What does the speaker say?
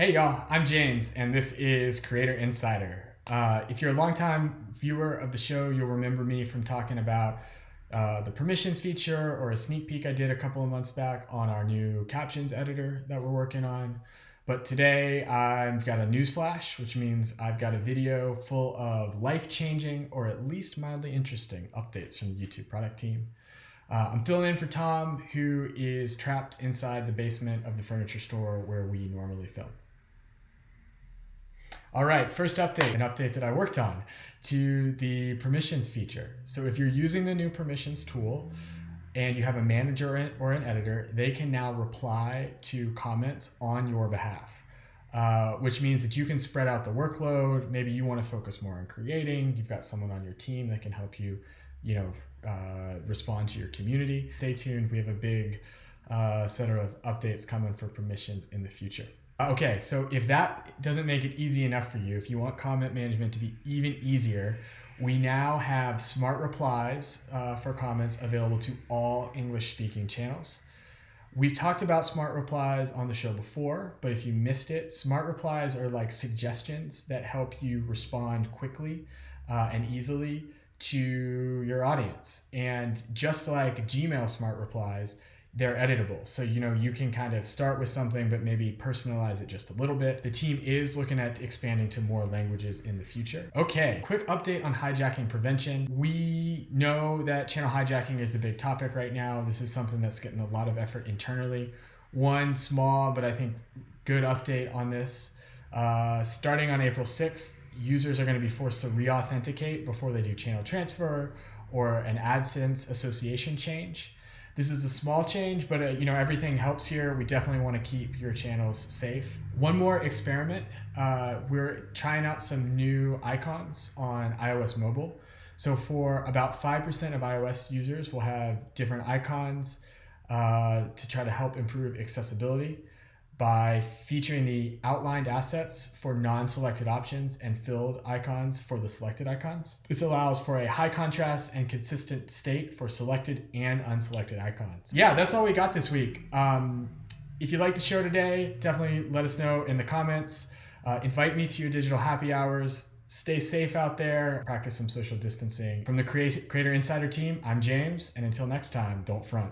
Hey y'all, I'm James, and this is Creator Insider. Uh, if you're a longtime viewer of the show, you'll remember me from talking about uh, the permissions feature or a sneak peek I did a couple of months back on our new captions editor that we're working on. But today I've got a news flash, which means I've got a video full of life changing or at least mildly interesting updates from the YouTube product team. Uh, I'm filling in for Tom, who is trapped inside the basement of the furniture store where we normally film. All right, first update, an update that I worked on to the permissions feature. So if you're using the new permissions tool and you have a manager or an editor, they can now reply to comments on your behalf. Uh, which means that you can spread out the workload. Maybe you want to focus more on creating. You've got someone on your team that can help you, you know, uh, respond to your community. Stay tuned. We have a big uh, set of updates coming for permissions in the future. Okay, so if that doesn't make it easy enough for you, if you want comment management to be even easier, we now have smart replies uh, for comments available to all English speaking channels. We've talked about smart replies on the show before, but if you missed it, smart replies are like suggestions that help you respond quickly uh, and easily to your audience. And just like Gmail smart replies, they're editable. So, you know, you can kind of start with something, but maybe personalize it just a little bit. The team is looking at expanding to more languages in the future. Okay, quick update on hijacking prevention. We know that channel hijacking is a big topic right now. This is something that's getting a lot of effort internally. One small, but I think good update on this. Uh, starting on April 6th, users are going to be forced to re-authenticate before they do channel transfer or an AdSense association change. This is a small change, but uh, you know everything helps here. We definitely want to keep your channels safe. One more experiment. Uh, we're trying out some new icons on iOS mobile. So for about 5% of iOS users, we'll have different icons uh, to try to help improve accessibility by featuring the outlined assets for non-selected options and filled icons for the selected icons. This allows for a high contrast and consistent state for selected and unselected icons. Yeah, that's all we got this week. Um, if you like the show today, definitely let us know in the comments. Uh, invite me to your digital happy hours. Stay safe out there. Practice some social distancing. From the Creator Insider team, I'm James, and until next time, don't front.